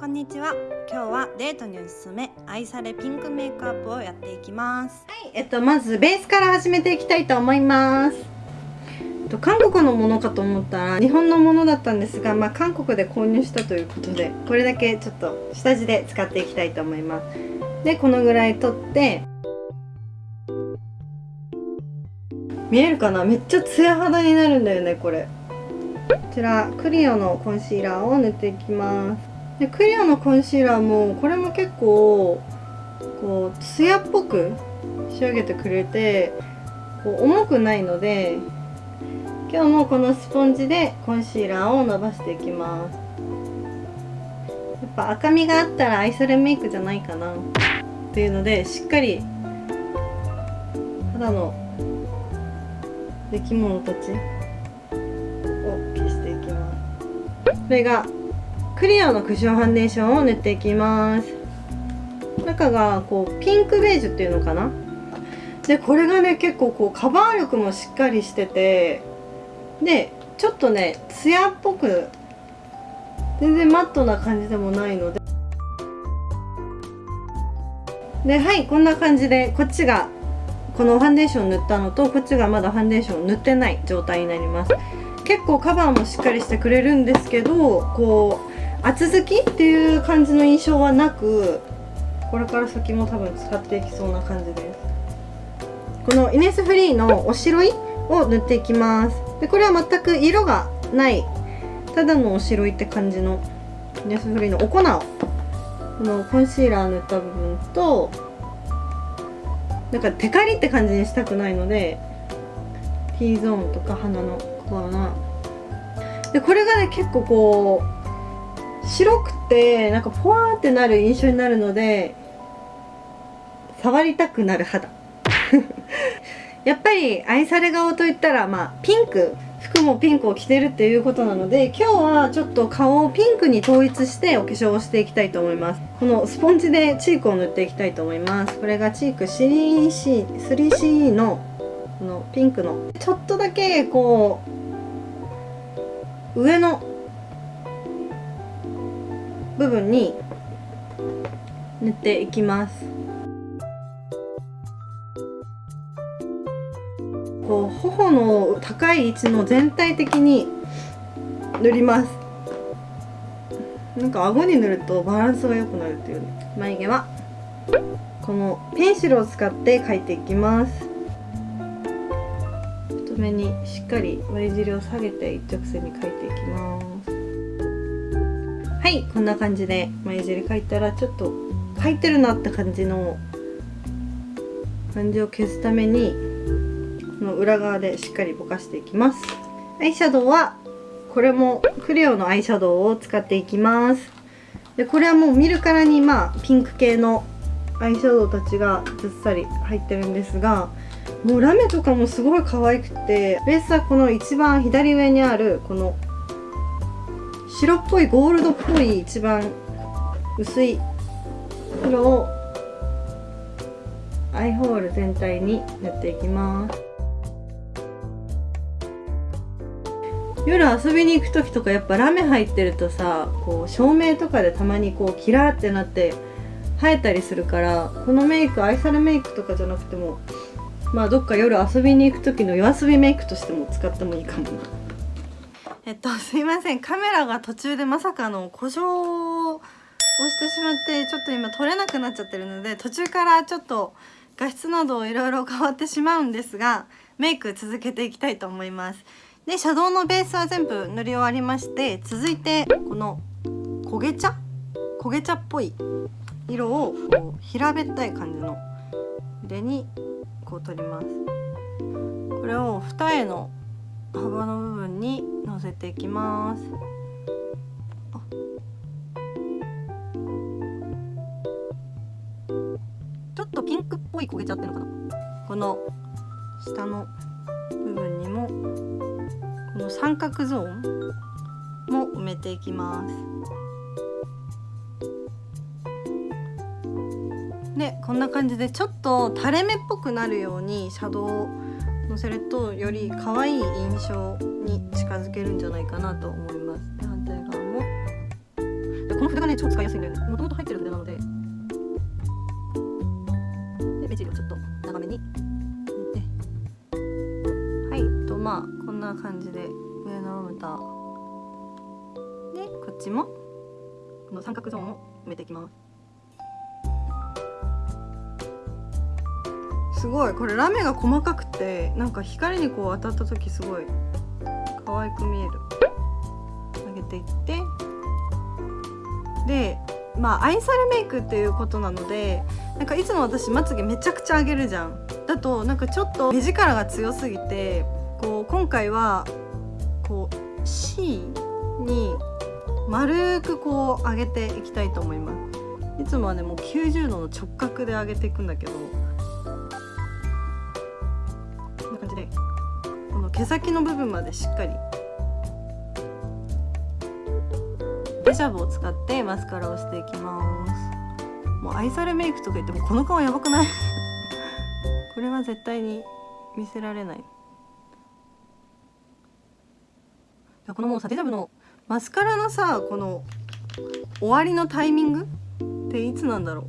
こんにちは。今日はデートにおすすめ愛されピンクメイクアップをやっていきます。はい。えっとまずベースから始めていきたいと思います。韓国のものかと思ったら日本のものだったんですがまあ韓国で購入したということでこれだけちょっと下地で使っていきたいと思います。でこのぐらい取って見えるかな？めっちゃツヤ肌になるんだよねこれ。こちらクリオのコンシーラーを塗っていきます。でクリアのコンシーラーもこれも結構こうツヤっぽく仕上げてくれてこう重くないので今日もこのスポンジでコンシーラーを伸ばしていきます。やっぱ赤みがあったら愛されメイクじゃないかなっていうのでしっかり肌の出来物たちを消していきます。これがクリアのクッションファンデーションを塗っていきます。中がこうピンクベージュっていうのかな？でこれがね結構こうカバー力もしっかりしててでちょっとねツヤっぽく全然マットな感じでもないので。ではいこんな感じでこっちがこのファンデーション塗ったのとこっちがまだファンデーション塗ってない状態になります。結構カバーもしっかりしてくれるんですけどこう厚づきっていう感じの印象はなくこれから先も多分使っていきそうな感じです。このイネスフリーのおしろいを塗っていきます。でこれは全く色がないただのおしろいって感じのイネスフリーのお粉をこのコンシーラー塗った部分となんかテカリって感じにしたくないので T ゾーンとか鼻のコアなでこれがね結構こう白くてなんかポワーってなる印象になるので触りたくなる肌。やっぱり愛され顔といったらまあピンク。服もピンクを着てるっていうことなので今日はちょっと顔をピンクに統一してお化粧をしていきたいと思います。このスポンジでチークを塗っていきたいと思います。これがチーク 3C, 3CE のこのピンクの。ちょっとだけこう上の部分に塗っていきます。こう頬の高い位置の全体的に塗ります。なんか顎に塗るとバランスが良くなるっていうね。眉毛は。このペンシルを使って描いていきます。太めにしっかり眉尻を下げて一直線に描いていきます。はいこんな感じで眉尻描いたらちょっと描いてるなって感じの感じを消すためにこの裏側でしっかりぼかしていきます。アイシャドウはこれもクレヨのアイシャドウを使っていきます。でこれはもう見るからにまあピンク系のアイシャドウたちがずっさり入ってるんですがもうラメとかもすごい可愛くてベースはこの一番左上にあるこの白っぽいゴールドっぽい一番薄い黒をアイホール全体に塗っていきます夜遊びに行く時とかやっぱラメ入ってるとさこう照明とかでたまにこうキラーってなって生えたりするからこのメイク愛されメイクとかじゃなくてもまあどっか夜遊びに行く時の夜遊びメイクとしても使ってもいいかもな。えっとすいません。カメラが途中でまさかの故障をしてしまってちょっと今撮れなくなっちゃってるので途中からちょっと画質などいろいろ変わってしまうんですがメイク続けていきたいと思います。でシャドウのベースは全部塗り終わりまして続いてこの焦げ茶？焦げ茶っぽい色をこう平べったい感じの筆にこう取ります。これを二重の幅の部分にのせていきます。ちょっとピンクっぽい焦げちゃってるのかな。この下の部分にもこの三角ゾーンも埋めていきます。でこんな感じでちょっと垂れ目っぽくなるようにシャドウをのせるとより可愛い印象に近づけるんじゃないかなと思います。で反対側も。でこの筆がね超使いやすいんだよね。もともと入ってる筆なので。で目尻をちょっと長めにはい。とまあこんな感じで上のまぶたでこっちもこの三角ゾーンを埋めていきます。すごい。これラメが細かくてなんか光にこう当たった時すごい可愛く見える。上げていって。でまあ愛されメイクっていうことなのでなんかいつも私まつげめちゃくちゃ上げるじゃん。だとなんかちょっと目力が強すぎてこう今回はこう C に丸くこう上げていきたいと思います。いつもはねもう90度の直角で上げていくんだけど毛先の部分までしっかり。デジャブを使ってマスカラをしていきます。もう愛されメイクとか言ってもこの顔やばくない？これは絶対に見せられない。このもうさデジャブのマスカラのさこの終わりのタイミング？っていつなんだろ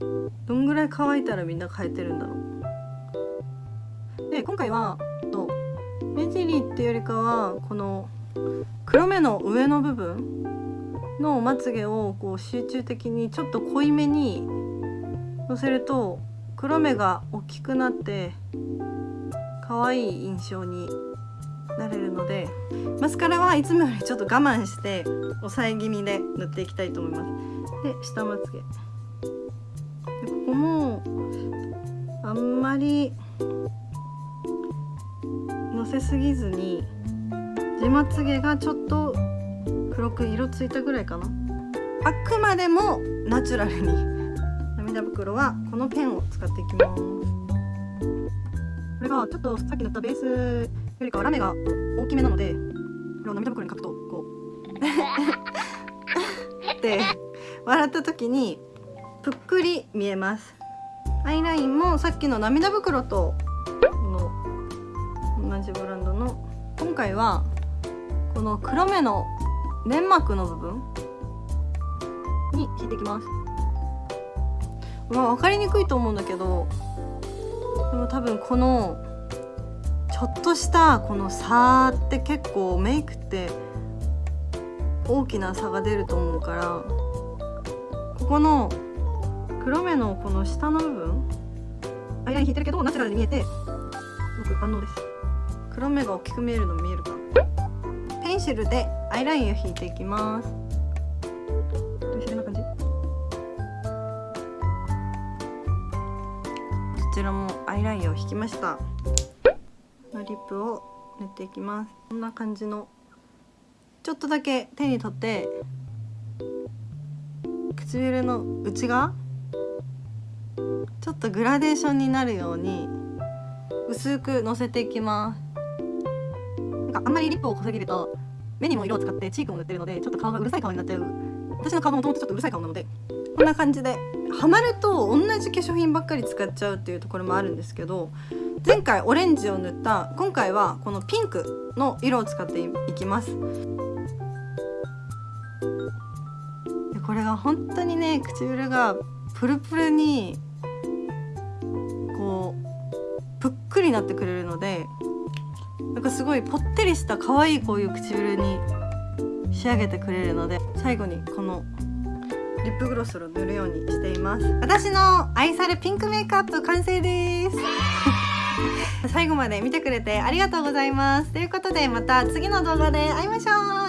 う？どんぐらい乾いたらみんな変えてるんだろう？で今回は目尻っていうよりかはこの黒目の上の部分のまつげをこう集中的にちょっと濃いめにのせると黒目が大きくなって可愛い印象になれるのでマスカラはいつもよりちょっと我慢して抑え気味で塗っていきたいと思います。で下まつげ。でここもあんまりせすぎずに地まつげがちょっと黒く色ついたぐらいかな。あくまでもナチュラルに。涙袋はこのペンを使っていきます。これがちょっとさっき塗ったベースよりかはラメが大きめなのでこれを涙袋に書くとこう って笑った時にぷっくり見えます。アイラインもさっきの涙袋と同じブランドの今回はこの黒目の粘膜の部分？に引いてきます。まあ分かりにくいと思うんだけどでも多分このちょっとしたこの差って結構メイクって大きな差が出ると思うからここの黒目のこの下の部分？アイライン引いてるけどナチュラルに見えてすごく万能です。黒目が大きく見えるの見えるか。ペンシルでアイラインを引いていきます。どうな感じ。こちらもアイラインを引きました。のリップを塗っていきます。こんな感じのちょっとだけ手に取って唇の内側ちょっとグラデーションになるように薄くのせていきます。かあんまりリップを濃すぎると目にも色を使ってチークも塗ってるのでちょっと顔がうるさい顔になっちゃう。私の顔ももともとちょっとうるさい顔なのでこんな感じでハマると同じ化粧品ばっかり使っちゃうっていうところもあるんですけど前回オレンジを塗った今回はこのピンクの色を使っていきます。これが本当にね唇がプルプルにこうぷっくりなってくれるのでなんかすごいぽってりした可愛いこういう唇に仕上げてくれるので最後にこのリップグロスを塗るようにしています。私の愛されピンクメイクアップ完成です。最後まで見てくれてありがとうございます。ということでまた次の動画で会いましょう。